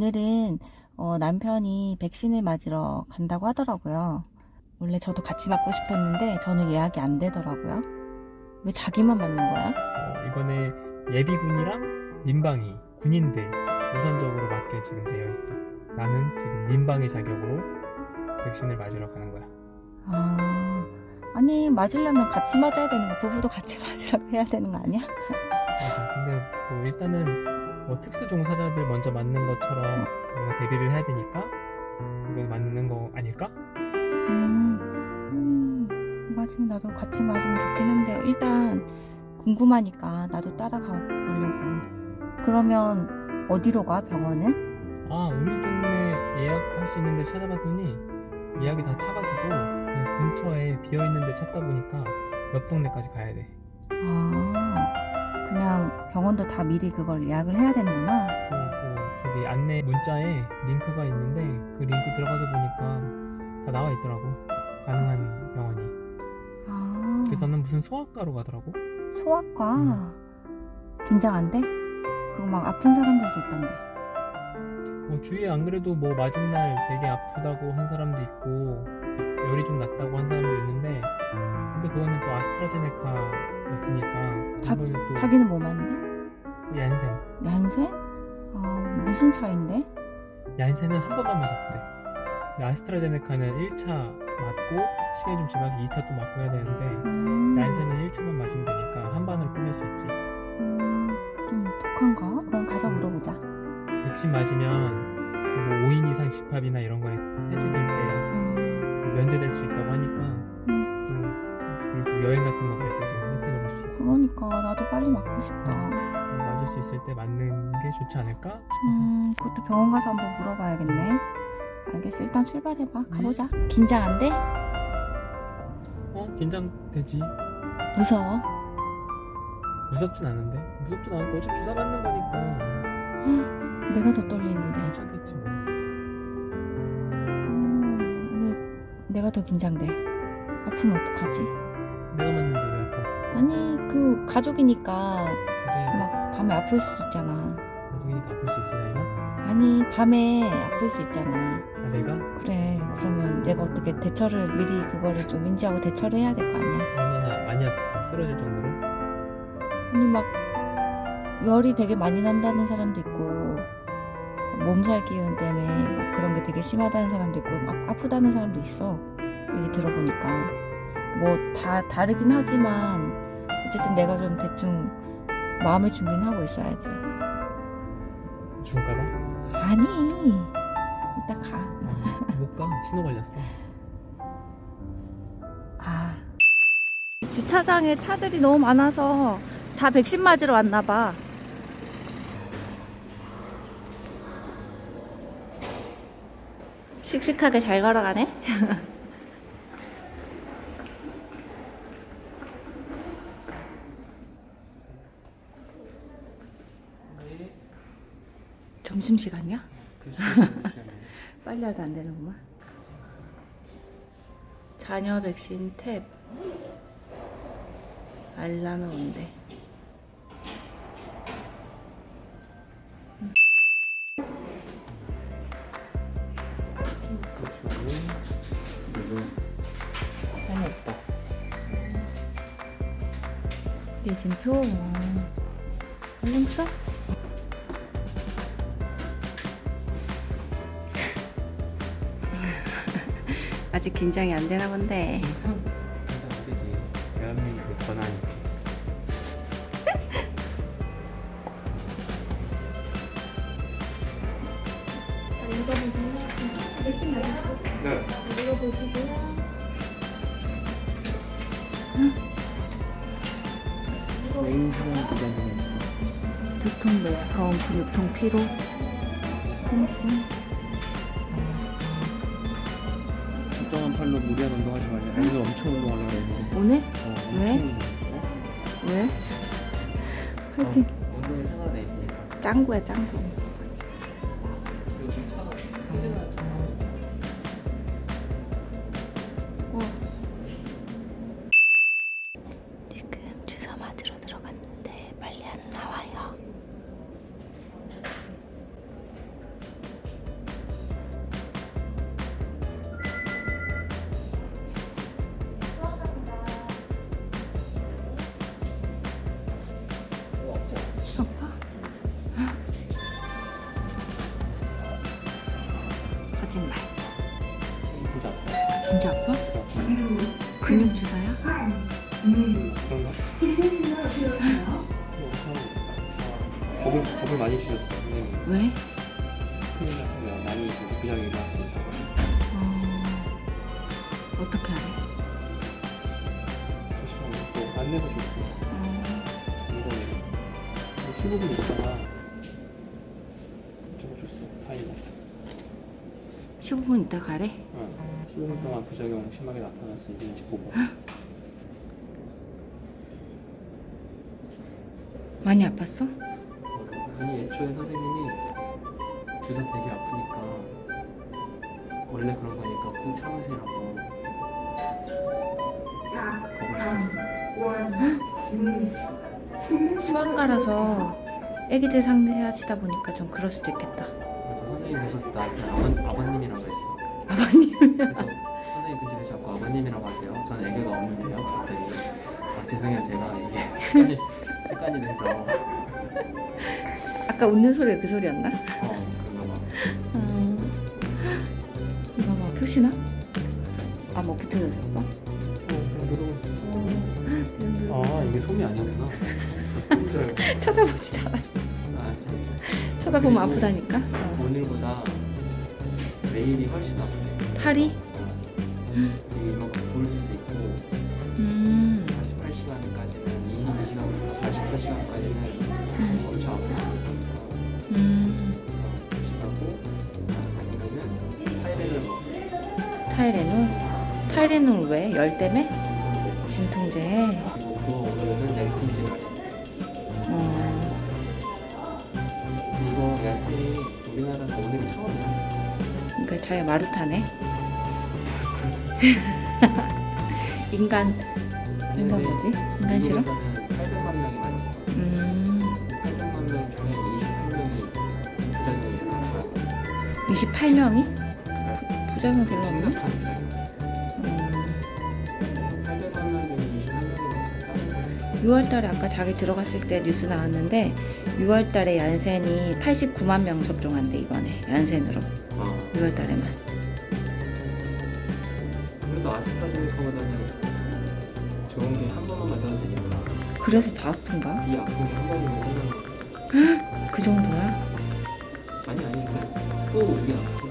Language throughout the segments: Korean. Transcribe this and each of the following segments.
오늘은 어, 남편이 백신을 맞으러 간다고 하더라고요. 원래 저도 같이 맞고 싶었는데 저는 예약이 안 되더라고요. 왜 자기만 맞는 거야? 어, 이번에 예비군이랑 민방위, 군인들 우선적으로 맞게 지금 되어 있어. 나는 지금 민방위 자격으로 백신을 맞으러 가는 거야. 아, 아니 맞으려면 같이 맞아야 되는 거 부부도 같이 맞으라고 해야 되는 거 아니야? 맞아. 근데 뭐 일단은 뭐 특수 종사자들 먼저 맞는 것처럼 뭔가 대비를 해야 되니까 이거 맞는 거 아닐까? 음, 음, 맞으면 나도 같이 맞으면 좋긴 한데 일단 궁금하니까 나도 따라가 보려고. 그러면 어디로 가 병원은? 아 우리 동네 예약할 수 있는데 찾아봤더니 예약이 다 차가지고 근처에 비어 있는 데 찾다 보니까 옆 동네까지 가야 돼. 아, 그냥 병원도 다 미리 그걸 예약을 해야 되는구나. 그, 뭐 저기 안내 문자에 링크가 있는데 그 링크 들어가서 보니까 다 나와 있더라고 가능한 병원이 아, 그래서 나는 무슨 소아과로 가더라고 소아과. 음. 긴장 안 돼? 그거 막 아픈 사람들도 있던데. 뭐 주위에 안 그래도 뭐날 되게 아프다고 한 사람도 있고 열이 좀 났다고 한 사람도 있는데 근데 그거는 또 아스트라제네카 였으니까 자- 또 자기는 뭐 맞는데? 얀센 얀센? 아, 무슨 차인데? 얀센은 한 번만 맞았대 근데 아스트라제네카는 1차 맞고 시간이 좀 지나서 2차 또 맞고 해야 되는데 음, 얀센은 1차만 맞으면 되니까 한 반으로 끝낼 수 있지 음, 좀 독한가? 그건 가서 물어보자. 백신 맞으면 뭐 5인 이상 집합이나 이런 거에 해제될 때 음, 면제될 수 있다고 하니까 음. 또 그리고 여행 같은 거 그러니까 나도 빨리 맞고 싶다. 그래서 맞을 수 있을 때 맞는 게 좋지 않을까 싶어서 음, 그것도 병원 가서 한번 물어봐야겠네. 알겠어. 일단 출발해봐. 가보자. 긴장 안 돼? 어 긴장되지 무서워? 무섭진 않은데 무섭진 않고 어차피 주사 맞는 거니까 내가 더 떨리는데. 괜찮겠지 뭐 음, 왜 내가 더 긴장돼. 아프면 어떡하지? 내가 맞는데 왜 아니, 그 가족이니까 그래 막 밤에 아플 수 있잖아. 가족이니까 아플 수 있어 나이가 아니, 밤에 아플 수 있잖아. 아 내가 그래. 그러면 내가 어떻게 대처를 미리 그거를 좀 인지하고 대처를 해야 될 거 아니야? 얼마나 많이 아프다 쓰러질 정도로 아니 막 열이 되게 많이 난다는 사람도 있고 몸살 기운 때문에 막 그런 게 되게 심하다는 사람도 있고 막 아프다는 사람도 있어 얘기 들어보니까 뭐 다 다르긴 하지만 어쨌든 내가 좀 대충 마음의 준비는 하고 있어야지 죽을까봐 아니 이따 가 못가 신호 걸렸어 아. 주차장에 차들이 너무 많아서 다 백신 맞으러 왔나 봐. 씩씩하게 잘 걸어가네. 점심 시간이야? 그 시간에 빨리 하도 안 되는구만. 자녀 백신 탭. 알람을 온대. 예진표. 얼른 써. 아직 긴장이 안 되나 본데. 안 되지 대한민국의 권한이 네. 냉수는 부담이 있어. 두통, 메스꺼움, 근육통, 피로, 통증. 팔로 무리한 운동하지 말자. 오늘 엄청 운동하려고 했는데. 오늘? 어, 왜? 운동. 어? 왜? 화이팅. 어, 운동에 생활돼 있으니까. 짱구야, 짱구. 진짜 아파? 아파. 근육 주사야? 그런가? 겁을, 겁을 많이 주셨어 선생님 왜? 큰일 났으면 많이 부작용이 일어났습니다 어... 어떻게 알아? 잠시만요 또 안내도 줬어 어... 이거는 15분 있다가 적어줬어 타이머 15분 있다 가래? 어, 15분 동안 부작용 심하게 나타났어 있는지 보고 많이 아팠어? 아니 애초에 선생님이 주사 되게 아프니까 원래 그런 거니까 꾹 참으시라고 수학과라서 애기들 상대하시다 보니까 좀 그럴 수도 있겠다. 선생님 계셨다 그냥 아버, 아버님이라고 했어 아버님. 그래서 선생님 그 집에 자꾸 아버님이라고 하세요 저는 애교가 없는데요 그랬더니 아 죄송해요 제가 이게 습관이, 습관이 돼서 아까 웃는 소리가 그 소리였나? 어 그런가 봐 음... 이거 봐 표시나? 아 뭐 붙여졌어? 어, 그냥 누르고 있어. 아 이게 솜이 아니구나 줄 알고 쳐다보지도 않았어. 아, 참. 쳐다보면 아프다니까. 어. 오늘보다 내일이 훨씬 아프네 팔이? 이게 이만큼 부을 수도 있고 음. 48시간까지는 22시간부터 48시간까지는 음. 엄청 아플 수 있으니까 음. 조심하고 아니면은 타이레놀 타이레놀? 타이레놀 왜? 열 때문에? 진통제. 자기 마루타네. 인간 인간 뭐지? 인간 싫어? 800만 명이 맞았어 음. 800만 명 중에 28명이 부작용이 일어났어 28명이? 그러니까 부작용 별로 없나? 음. 800만 명 중에 28명이 6월달에 아까 자기 들어갔을 때 뉴스 나왔는데 6월달에 얀센이 89만 명 접종한대 이번에 얀센으로 어. 6월달에만 그래도 아스트라제네카보다는 좋은 게 한 번만 맞아도 되니까 그래서 더 아픈가? 이 아픈 게한 번이면 생각나 그 정도야? 아니 아니 그냥 또 이게 아프고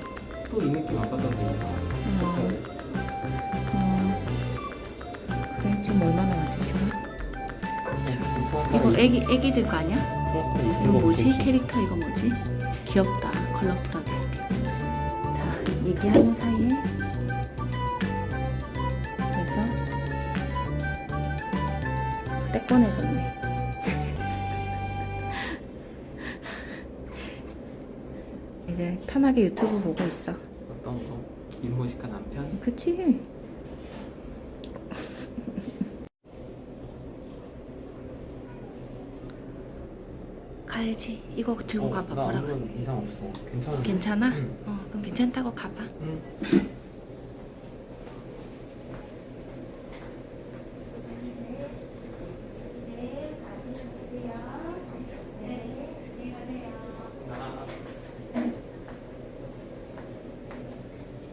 또 이 느낌 안 받아도 되니까 어, 어. 그래 지금 얼마나 시간? 이거 애기 애기들 거 아니야? 이거 뭐지? 캐릭터 이거 뭐지? 귀엽다 컬러풀하게 자 얘기하는 사이에 그래서 때 꺼내줬네 이제 편하게 유튜브 보고 있어 어떤 거? 임모시카 남편? 그치? 가야지 이거 들고 가봐 나 뭐라 그래 아무런 이상 없어 괜찮아 괜찮아? 응. 어 그럼 괜찮다고 가봐 응.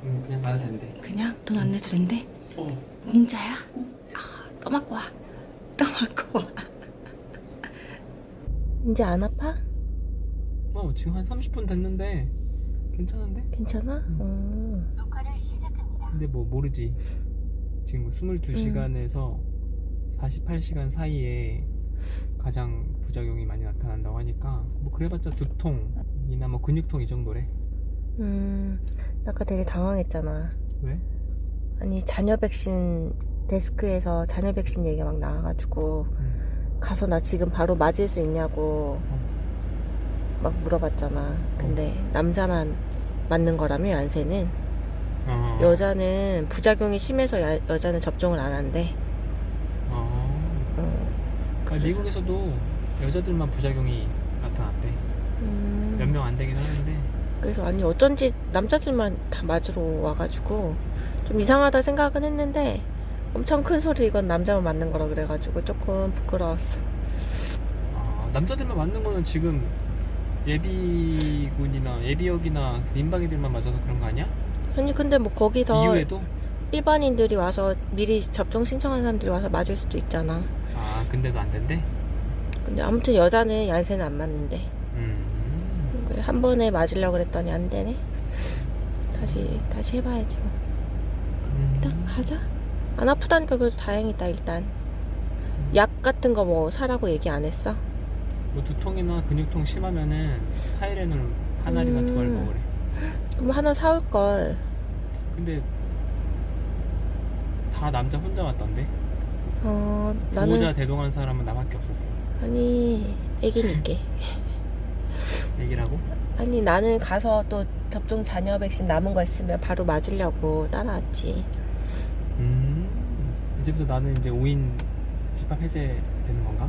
음, 그냥 가도 된대. 그냥 돈 안 내도 된대? 어. 공짜야? 아, 또 맞고 와. 또 맞고 와. 이제 안 아파? 어, 지금 한 30분 됐는데 괜찮은데? 괜찮아? 어. 녹화를 시작합니다. 근데 뭐 모르지. 지금 22시간에서 48시간 사이에 가장 부작용이 많이 나타난다고 하니까 뭐 그래봤자 두통이나 뭐 근육통 이 정도래. 음, 아까 되게 당황했잖아. 왜? 아니, 자녀 백신 데스크에서 자녀 백신 얘기가 막 나와가지고, 음. 가서 나 지금 바로 맞을 수 있냐고 막 물어봤잖아. 근데 남자만 맞는 거라며, 얀세는. 어. 여자는 부작용이 심해서 야- 여자는 접종을 안 한대. 어. 어, 아, 미국에서도 여자들만 부작용이 나타났대. 음, 몇 명 안 되긴 하는데. 그래서 아니, 어쩐지 남자들만 다 맞으러 와가지고, 좀 이상하다 생각은 했는데, 엄청 큰 소리 이건 남자만 맞는 거라 그래가지고 조금 부끄러웠어. 아, 남자들만 맞는 거는 지금 예비군이나 예비역이나 민방위들만 맞아서 그런 거 아니야? 아니 근데 뭐 거기서 이후에도? 일반인들이 와서 미리 접종 신청한 사람들이 와서 맞을 수도 있잖아. 아 근데도 안 된대? 근데 아무튼 여자는 얀센은 안 맞는데 음. 그한 번에 맞으려고 그랬더니 안 되네. 다시 다시 해봐야지 뭐. 일단 음. 가자. 안 아프다니까 그래도 다행이다 일단. 약 같은 거 뭐 사라고 얘기 안 했어? 뭐 두통이나 근육통 심하면은 타이레놀 한 알이나 두알 음. 먹으래. 그럼 하나 사올 걸. 근데 다 남자 혼자 왔던데? 어 나는 보호자 대동한 사람은 나밖에 없었어. 아니 애기니까. 얘기라고? 아니 나는 가서 또 접종 잔여 백신 남은 거 있으면 바로 맞으려고 따라왔지. 음. 이제부터 나는 이제 5인 집합 해제 되는 건가?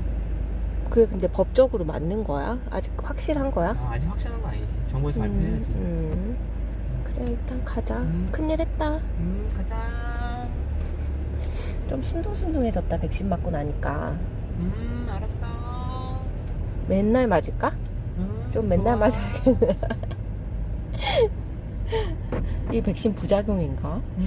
그게 근데 법적으로 맞는 거야? 아직 확실한 거야? 아, 아직 확실한 거 아니지. 정부에서 발표해야지. 음, 그래 일단 가자. 음. 큰일 했다. 음, 가자. 좀 신동신동해졌다 백신 맞고 나니까. 음, 알았어. 맨날 맞을까? 음, 좀 맨날 좋아. 맞아야겠네. 이 백신 부작용인가? 음.